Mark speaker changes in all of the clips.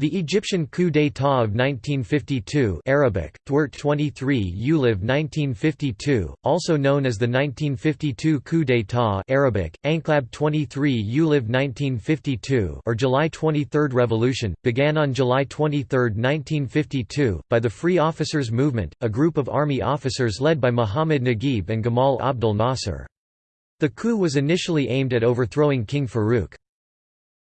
Speaker 1: The Egyptian coup d'état of 1952 Arabic, 23 Uliv 1952, also known as the 1952 coup d'état Arabic, Anklab 23 Uliv 1952 or July 23 Revolution, began on July 23, 1952, by the Free Officers Movement, a group of army officers led by Muhammad Naguib and Gamal Abdel Nasser. The coup was initially aimed at overthrowing King Farouk.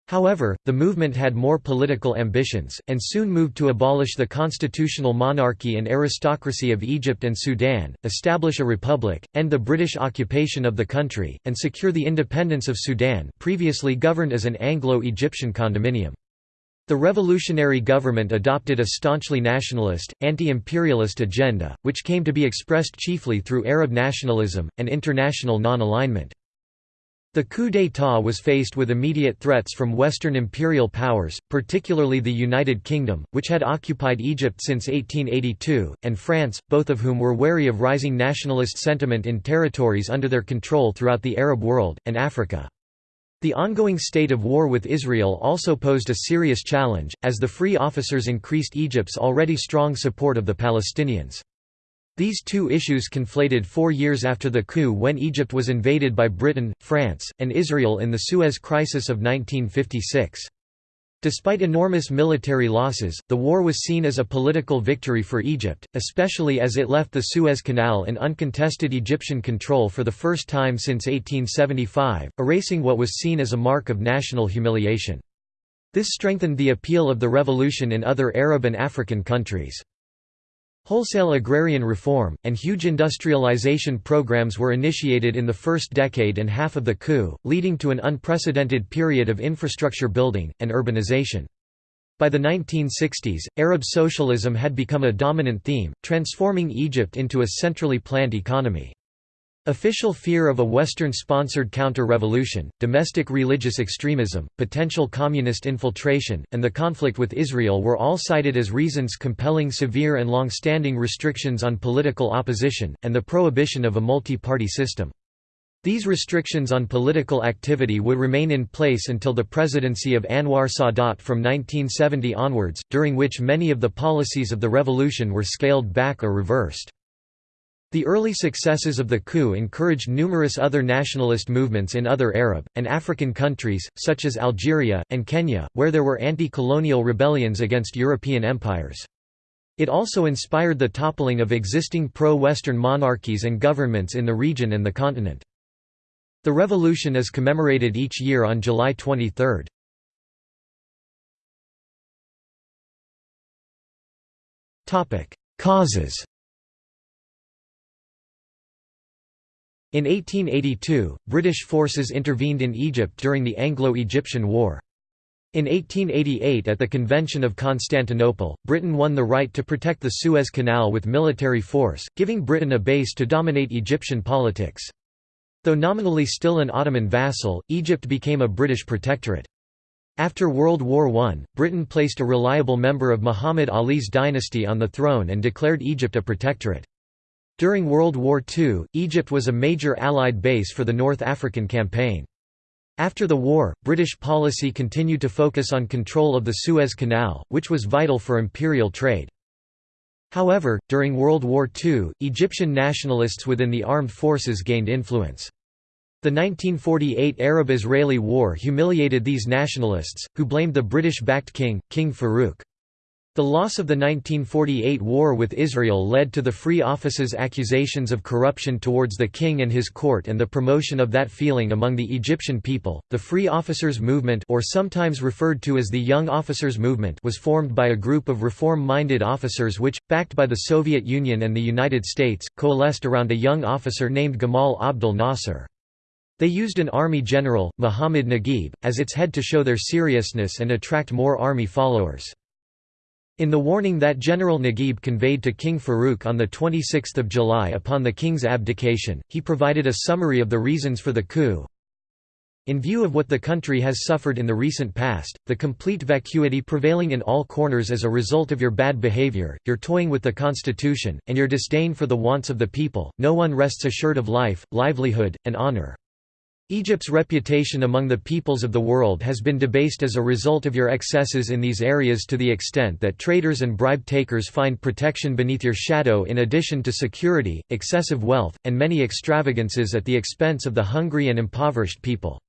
Speaker 1: However, the movement had more political ambitions, and soon moved to abolish the constitutional monarchy and aristocracy of Egypt and Sudan, establish a republic, end the British occupation of the country, and secure the independence of Sudan previously governed as an Anglo-Egyptian condominium. The revolutionary government adopted a staunchly nationalist, anti-imperialist agenda, which came to be expressed chiefly through Arab nationalism, and international non-alignment. The coup d'état was faced with immediate threats from Western imperial powers, particularly the United Kingdom, which had occupied Egypt since 1882, and France, both of whom were wary of rising nationalist sentiment in territories under their control throughout the Arab world, and Africa. The ongoing state of war with Israel also posed a serious challenge, as the Free Officers increased Egypt's already strong support of the Palestinians. These two issues conflated four years after the coup when Egypt was invaded by Britain, France, and Israel in the Suez Crisis of 1956. Despite enormous military losses, the war was seen as a political victory for Egypt, especially as it left the Suez Canal in uncontested Egyptian control for the first time since 1875, erasing what was seen as a mark of national humiliation. This strengthened the appeal of the revolution in other Arab and African countries. Wholesale agrarian reform, and huge industrialization programs were initiated in the first decade and half of the coup, leading to an unprecedented period of infrastructure building, and urbanization. By the 1960s, Arab socialism had become a dominant theme, transforming Egypt into a centrally planned economy. Official fear of a Western-sponsored counter-revolution, domestic religious extremism, potential communist infiltration, and the conflict with Israel were all cited as reasons compelling severe and long-standing restrictions on political opposition, and the prohibition of a multi-party system. These restrictions on political activity would remain in place until the presidency of Anwar Sadat from 1970 onwards, during which many of the policies of the revolution were scaled back or reversed. The early successes of the coup encouraged numerous other nationalist movements in other Arab, and African countries, such as Algeria, and Kenya, where there were anti-colonial rebellions against European empires. It also inspired the toppling of existing pro-Western monarchies and governments in the region and the continent. The revolution is commemorated each year on July 23. Causes In 1882, British forces intervened in Egypt during the Anglo-Egyptian War. In 1888 at the Convention of Constantinople, Britain won the right to protect the Suez Canal with military force, giving Britain a base to dominate Egyptian politics. Though nominally still an Ottoman vassal, Egypt became a British protectorate. After World War I, Britain placed a reliable member of Muhammad Ali's dynasty on the throne and declared Egypt a protectorate. During World War II, Egypt was a major Allied base for the North African Campaign. After the war, British policy continued to focus on control of the Suez Canal, which was vital for imperial trade. However, during World War II, Egyptian nationalists within the armed forces gained influence. The 1948 Arab–Israeli War humiliated these nationalists, who blamed the British-backed king, King Farouk. The loss of the 1948 war with Israel led to the Free Office's accusations of corruption towards the king and his court and the promotion of that feeling among the Egyptian people. The Free Officers Movement, or sometimes referred to as the Young Officers Movement, was formed by a group of reform-minded officers which, backed by the Soviet Union and the United States, coalesced around a young officer named Gamal Abdel Nasser. They used an army general, Muhammad Naguib, as its head to show their seriousness and attract more army followers. In the warning that General Naguib conveyed to King Farouk on 26 July upon the king's abdication, he provided a summary of the reasons for the coup. In view of what the country has suffered in the recent past, the complete vacuity prevailing in all corners as a result of your bad behavior, your toying with the constitution, and your disdain for the wants of the people, no one rests assured of life, livelihood, and honor. Egypt's reputation among the peoples of the world has been debased as a result of your excesses in these areas to the extent that traders and bribe-takers find protection beneath your shadow in addition to security, excessive wealth, and many extravagances at the expense of the hungry and impoverished people.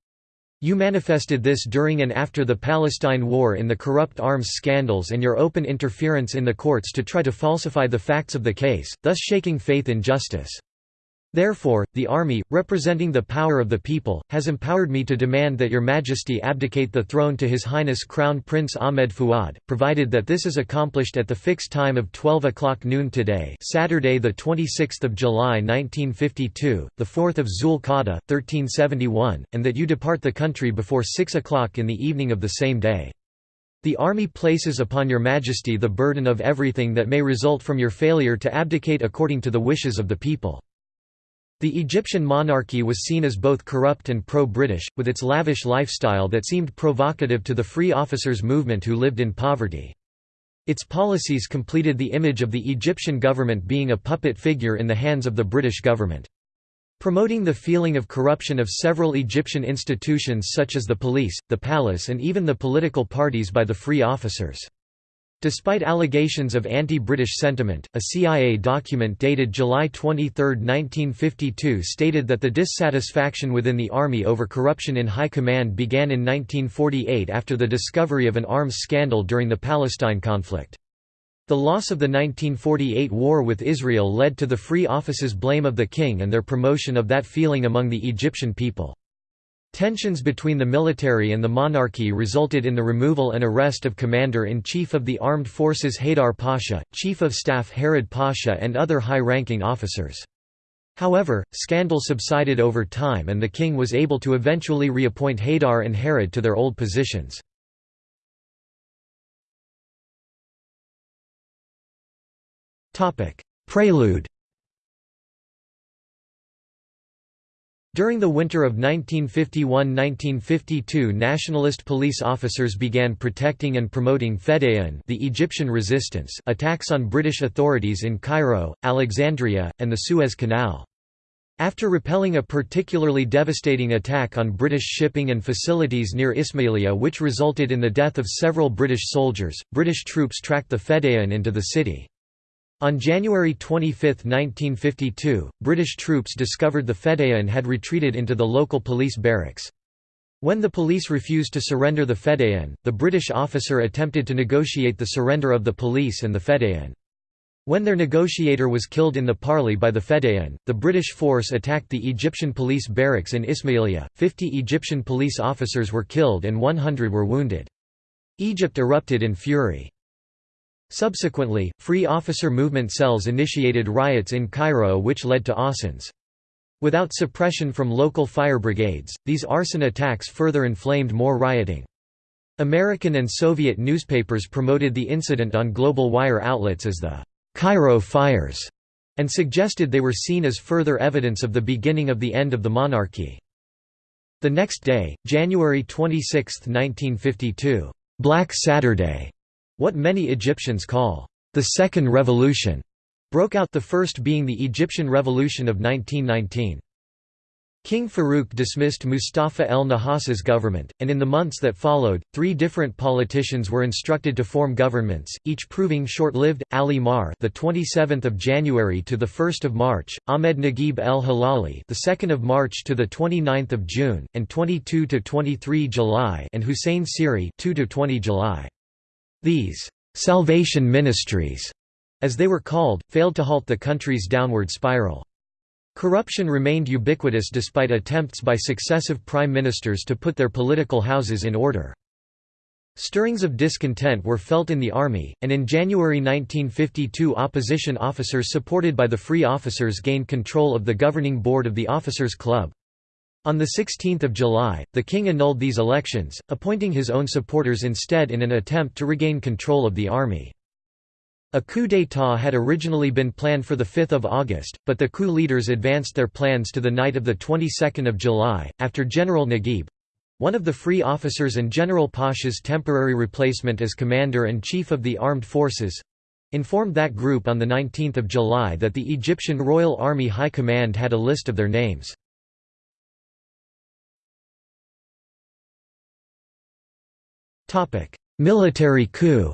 Speaker 1: You manifested this during and after the Palestine War in the corrupt arms scandals and your open interference in the courts to try to falsify the facts of the case, thus shaking faith in justice. Therefore, the army, representing the power of the people, has empowered me to demand that your majesty abdicate the throne to His Highness Crown Prince Ahmed Fuad, provided that this is accomplished at the fixed time of 12 o'clock noon today Saturday 26 July 1952, the 4 Zul Qa'dah, 1371, and that you depart the country before 6 o'clock in the evening of the same day. The army places upon your majesty the burden of everything that may result from your failure to abdicate according to the wishes of the people. The Egyptian monarchy was seen as both corrupt and pro-British, with its lavish lifestyle that seemed provocative to the free officers movement who lived in poverty. Its policies completed the image of the Egyptian government being a puppet figure in the hands of the British government. Promoting the feeling of corruption of several Egyptian institutions such as the police, the palace and even the political parties by the free officers. Despite allegations of anti-British sentiment, a CIA document dated July 23, 1952 stated that the dissatisfaction within the army over corruption in high command began in 1948 after the discovery of an arms scandal during the Palestine conflict. The loss of the 1948 war with Israel led to the Free Office's blame of the king and their promotion of that feeling among the Egyptian people. Tensions between the military and the monarchy resulted in the removal and arrest of Commander-in-Chief of the Armed Forces Haydar Pasha, Chief of Staff Harad Pasha and other high-ranking officers. However, scandal subsided over time and the king was able to eventually reappoint Haydar and Harad to their old positions. Prelude During the winter of 1951–1952 nationalist police officers began protecting and promoting Fedayeen the Egyptian resistance attacks on British authorities in Cairo, Alexandria, and the Suez Canal. After repelling a particularly devastating attack on British shipping and facilities near Ismailia which resulted in the death of several British soldiers, British troops tracked the Fedayeen into the city. On January 25, 1952, British troops discovered the Fedayeen had retreated into the local police barracks. When the police refused to surrender the Fedayeen, the British officer attempted to negotiate the surrender of the police and the Fedayeen. When their negotiator was killed in the parley by the Fedayeen, the British force attacked the Egyptian police barracks in Ismailia. Fifty Egyptian police officers were killed and 100 were wounded. Egypt erupted in fury. Subsequently, free officer movement cells initiated riots in Cairo which led to arsons. Without suppression from local fire brigades, these arson attacks further inflamed more rioting. American and Soviet newspapers promoted the incident on global wire outlets as the Cairo fires and suggested they were seen as further evidence of the beginning of the end of the monarchy. The next day, January 26, 1952, Black Saturday what many Egyptians call the Second Revolution broke out the first being the Egyptian Revolution of 1919. King Farouk dismissed Mustafa el-Nahas's government, and in the months that followed, three different politicians were instructed to form governments, each proving short-lived. Ali Maher, the 27th of January to the 1st of March, Ahmed Naguib el-Hilali, the 2nd of March to the 29th of June, and 22 to 23 July, and Hussein Siri, 2 to 20 July. These «salvation ministries», as they were called, failed to halt the country's downward spiral. Corruption remained ubiquitous despite attempts by successive prime ministers to put their political houses in order. Stirrings of discontent were felt in the army, and in January 1952 opposition officers supported by the Free Officers gained control of the governing board of the Officers' Club. On 16 July, the king annulled these elections, appointing his own supporters instead in an attempt to regain control of the army. A coup d'état had originally been planned for 5 August, but the coup leaders advanced their plans to the night of the 22nd of July, after General Naguib—one of the free officers and General Pasha's temporary replacement as commander-in-chief of the armed forces—informed that group on 19 July that the Egyptian Royal Army High Command had a list of their names. Military coup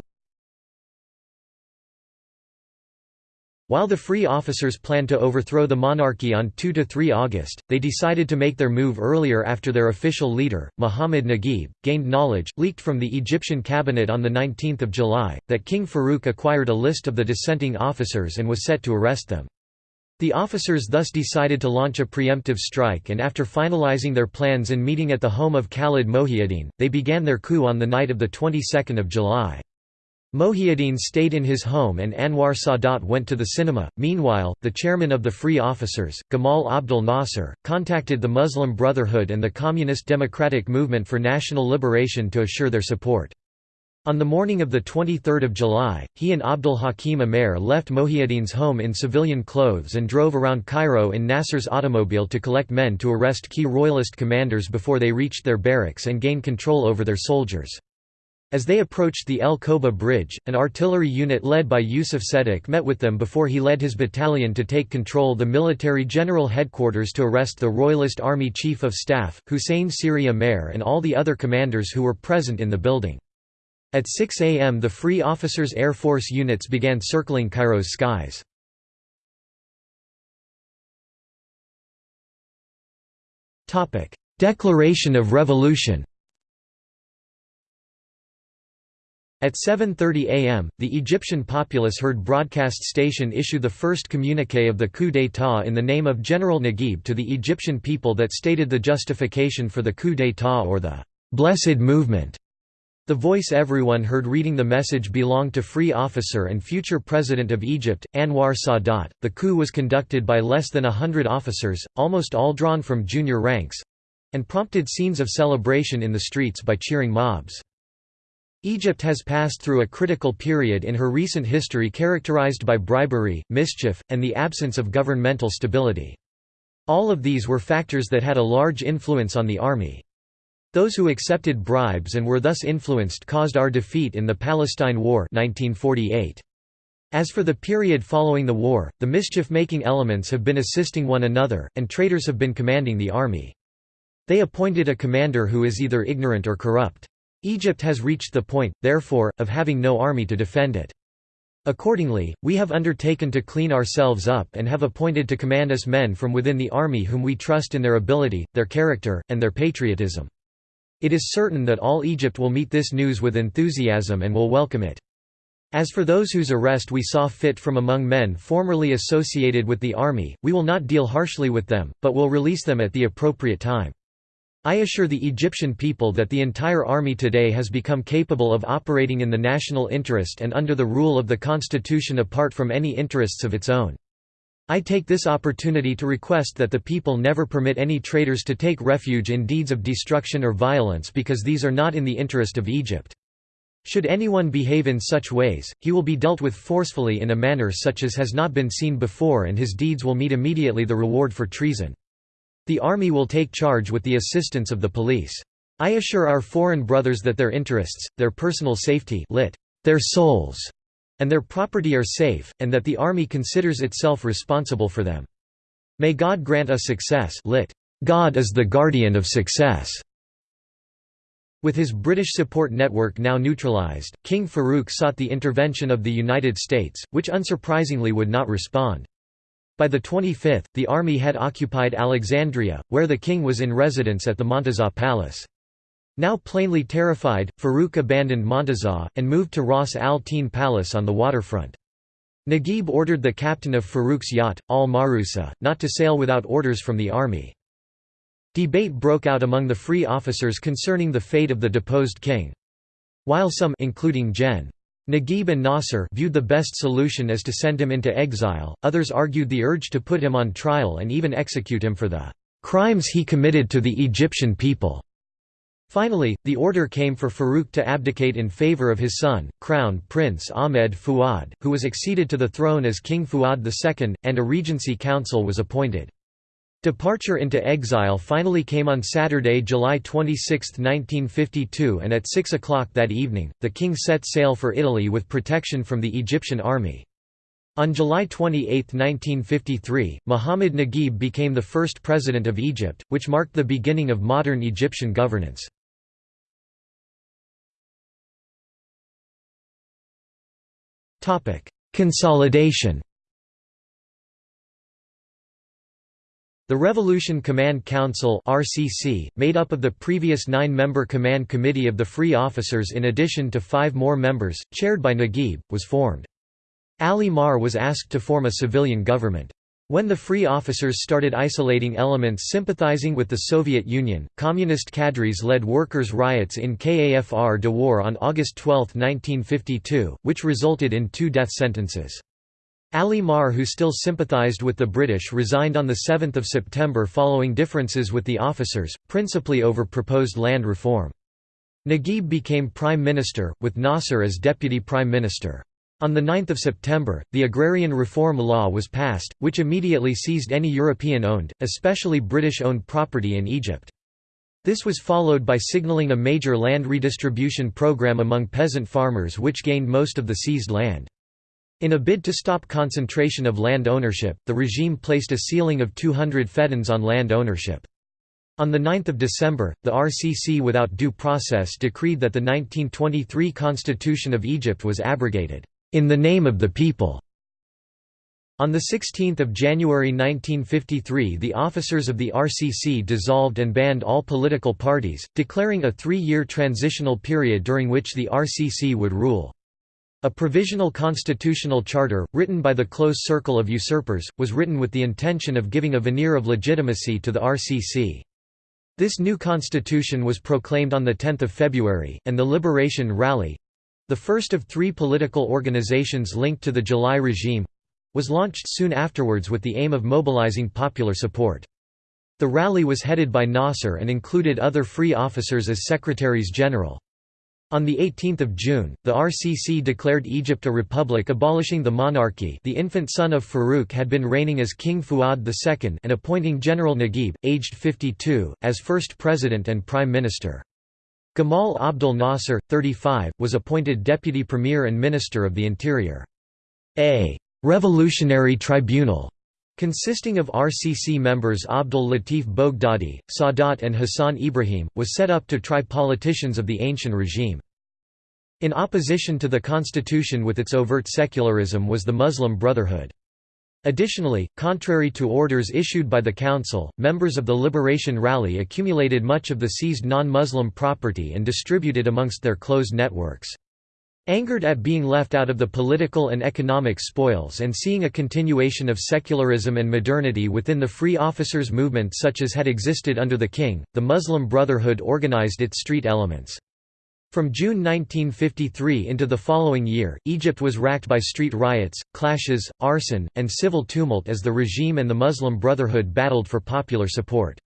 Speaker 1: While the Free Officers planned to overthrow the monarchy on 2–3 August, they decided to make their move earlier after their official leader, Muhammad Naguib, gained knowledge, leaked from the Egyptian cabinet on 19 July, that King Farouk acquired a list of the dissenting officers and was set to arrest them. The officers thus decided to launch a preemptive strike and after finalizing their plans and meeting at the home of Khalid Mohiuddin, they began their coup on the night of the 22nd of July. Mohiuddin stayed in his home and Anwar Sadat went to the cinema. Meanwhile, the chairman of the Free Officers, Gamal Abdel Nasser, contacted the Muslim Brotherhood and the Communist Democratic Movement for National Liberation to assure their support. On the morning of 23 July, he and Abdul Hakim Amer left Mohiuddin's home in civilian clothes and drove around Cairo in Nasser's automobile to collect men to arrest key royalist commanders before they reached their barracks and gain control over their soldiers. As they approached the El Koba Bridge, an artillery unit led by Yusuf Sedek met with them before he led his battalion to take control the military general headquarters to arrest the Royalist Army Chief of Staff, Hussein Siri Amer and all the other commanders who were present in the building. At 6 am the Free Officers Air Force units began circling Cairo's skies. Declaration of Revolution At 7.30 am, the Egyptian populace heard broadcast station issue the first communique of the coup d'état in the name of General Naguib to the Egyptian people that stated the justification for the coup d'état or the «blessed movement». The voice everyone heard reading the message belonged to Free Officer and future President of Egypt, Anwar Sadat. The coup was conducted by less than a hundred officers, almost all drawn from junior ranks and prompted scenes of celebration in the streets by cheering mobs. Egypt has passed through a critical period in her recent history characterized by bribery, mischief, and the absence of governmental stability. All of these were factors that had a large influence on the army. Those who accepted bribes and were thus influenced caused our defeat in the Palestine War 1948. As for the period following the war, the mischief-making elements have been assisting one another, and traitors have been commanding the army. They appointed a commander who is either ignorant or corrupt. Egypt has reached the point, therefore, of having no army to defend it. Accordingly, we have undertaken to clean ourselves up and have appointed to command us men from within the army whom we trust in their ability, their character, and their patriotism. It is certain that all Egypt will meet this news with enthusiasm and will welcome it. As for those whose arrest we saw fit from among men formerly associated with the army, we will not deal harshly with them, but will release them at the appropriate time. I assure the Egyptian people that the entire army today has become capable of operating in the national interest and under the rule of the constitution apart from any interests of its own. I take this opportunity to request that the people never permit any traitors to take refuge in deeds of destruction or violence because these are not in the interest of Egypt. Should anyone behave in such ways, he will be dealt with forcefully in a manner such as has not been seen before and his deeds will meet immediately the reward for treason. The army will take charge with the assistance of the police. I assure our foreign brothers that their interests, their personal safety lit, their souls, and their property are safe, and that the army considers itself responsible for them. May God grant us success lit, God is the guardian of success. With his British support network now neutralised, King Farouk sought the intervention of the United States, which unsurprisingly would not respond. By the 25th, the army had occupied Alexandria, where the king was in residence at the Montazah Palace. Now plainly terrified, Farouk abandoned Montazah, and moved to Ras al Tin Palace on the waterfront. Naguib ordered the captain of Farouk's yacht, al-Mahrusa, not to sail without orders from the army. Debate broke out among the free officers concerning the fate of the deposed king. While some including Gen. Naguib and Nasser viewed the best solution as to send him into exile, others argued the urge to put him on trial and even execute him for the crimes he committed to the Egyptian people. Finally, the order came for Farouk to abdicate in favor of his son, Crown Prince Ahmed Fuad, who was acceded to the throne as King Fuad II, and a regency council was appointed. Departure into exile finally came on Saturday, July 26, 1952 and at 6 o'clock that evening, the king set sail for Italy with protection from the Egyptian army. On July 28, 1953, Muhammad Naguib became the first president of Egypt, which marked the beginning of modern Egyptian governance. Consolidation The Revolution Command Council (RCC), made up of the previous 9-member Command Committee of the Free Officers in addition to 5 more members, chaired by Naguib, was formed. Ali Maher was asked to form a civilian government. When the Free Officers started isolating elements sympathizing with the Soviet Union, communist cadres led workers' riots in Kafr el-Dawwar on August 12, 1952, which resulted in two death sentences. Ali Maher who still sympathized with the British resigned on 7 September following differences with the officers, principally over proposed land reform. Naguib became prime minister, with Nasser as deputy prime minister. On 9 September, the Agrarian Reform Law was passed, which immediately seized any European-owned, especially British-owned property in Egypt. This was followed by signaling a major land redistribution program among peasant farmers which gained most of the seized land. In a bid to stop concentration of land ownership, the regime placed a ceiling of 200 feddans on land ownership. On 9 December, the RCC without due process decreed that the 1923 Constitution of Egypt was abrogated, "...in the name of the people." On 16 January 1953 the officers of the RCC dissolved and banned all political parties, declaring a three-year transitional period during which the RCC would rule. A provisional constitutional charter, written by the close circle of usurpers, was written with the intention of giving a veneer of legitimacy to the RCC. This new constitution was proclaimed on 10 February, and the Liberation Rally—the first of three political organizations linked to the July regime—was launched soon afterwards with the aim of mobilizing popular support. The rally was headed by Nasser and included other free officers as secretaries general. On 18 June, the RCC declared Egypt a republic abolishing the monarchy the infant son of Farouk had been reigning as King Fuad II and appointing General Naguib, aged 52, as first president and prime minister. Gamal Abdel Nasser, 35, was appointed deputy premier and minister of the interior. A «revolutionary tribunal» consisting of RCC members Abdul Latif Boghdadi, Sadat and Hassan Ibrahim, was set up to try politicians of the ancient regime. In opposition to the constitution with its overt secularism was the Muslim Brotherhood. Additionally, contrary to orders issued by the Council, members of the Liberation Rally accumulated much of the seized non-Muslim property and distributed amongst their closed networks. Angered at being left out of the political and economic spoils and seeing a continuation of secularism and modernity within the free officers movement such as had existed under the king, the Muslim Brotherhood organized its street elements. From June 1953 into the following year, Egypt was racked by street riots, clashes, arson, and civil tumult as the regime and the Muslim Brotherhood battled for popular support.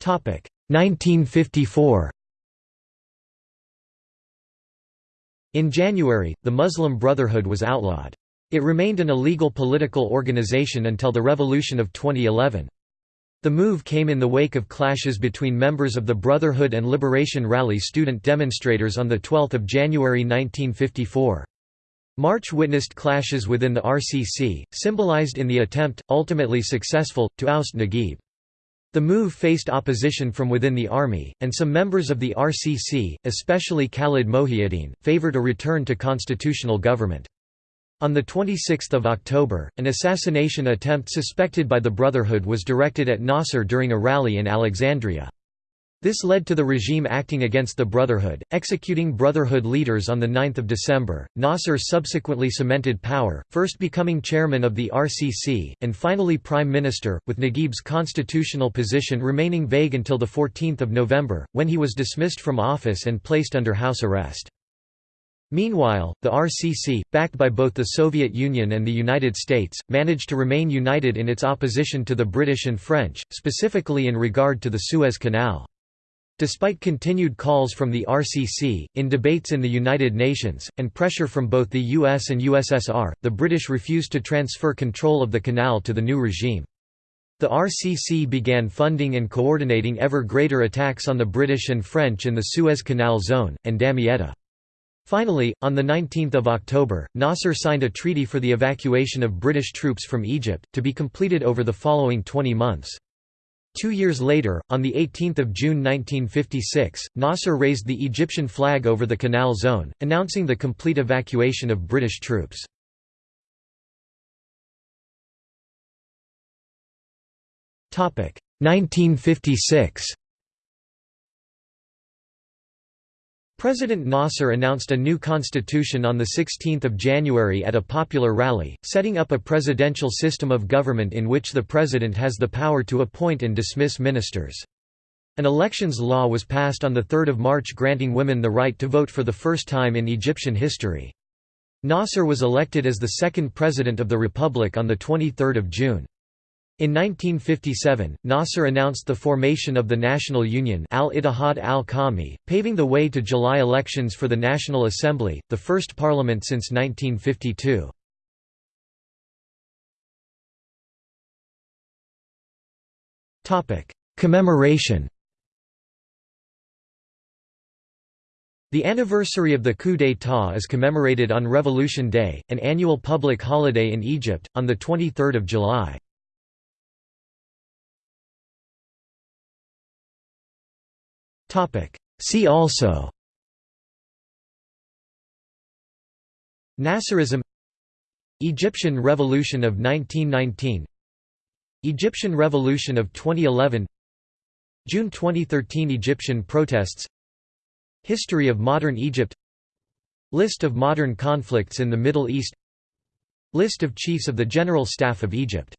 Speaker 1: Topic 1954 In January, the Muslim Brotherhood was outlawed. It remained an illegal political organization until the revolution of 2011. The move came in the wake of clashes between members of the Brotherhood and Liberation Rally student demonstrators on 12 January 1954. March witnessed clashes within the RCC, symbolized in the attempt, ultimately successful, to oust Naguib. The move faced opposition from within the army, and some members of the RCC, especially Khalid Mohiuddin, favored a return to constitutional government. On 26 October, an assassination attempt suspected by the Brotherhood was directed at Nasser during a rally in Alexandria. This led to the regime acting against the Brotherhood, executing Brotherhood leaders on 9 December. Nasser subsequently cemented power, first becoming chairman of the RCC, and finally prime minister, with Naguib's constitutional position remaining vague until 14 November, when he was dismissed from office and placed under house arrest. Meanwhile, the RCC, backed by both the Soviet Union and the United States, managed to remain united in its opposition to the British and French, specifically in regard to the Suez Canal. Despite continued calls from the RCC, in debates in the United Nations, and pressure from both the US and USSR, the British refused to transfer control of the canal to the new regime. The RCC began funding and coordinating ever greater attacks on the British and French in the Suez Canal zone, and Damietta. Finally, on 19 October, Nasser signed a treaty for the evacuation of British troops from Egypt, to be completed over the following 20 months. Two years later, on 18 June 1956, Nasser raised the Egyptian flag over the Canal Zone, announcing the complete evacuation of British troops. Topic 1956. President Nasser announced a new constitution on 16 January at a popular rally, setting up a presidential system of government in which the president has the power to appoint and dismiss ministers. An elections law was passed on 3 March granting women the right to vote for the first time in Egyptian history. Nasser was elected as the second president of the republic on 23 June. In 1957, Nasser announced the formation of the National Union al-Ittihad al-Qawmi, paving the way to July elections for the National Assembly, the first parliament since 1952. Commemoration The anniversary of the coup d'état is commemorated on Revolution Day, an annual public holiday in Egypt, on 23 July. See also Nasserism Egyptian Revolution of 1919 Egyptian Revolution of 2011 June 2013 Egyptian protests History of modern Egypt List of modern conflicts in the Middle East List of Chiefs of the General Staff of Egypt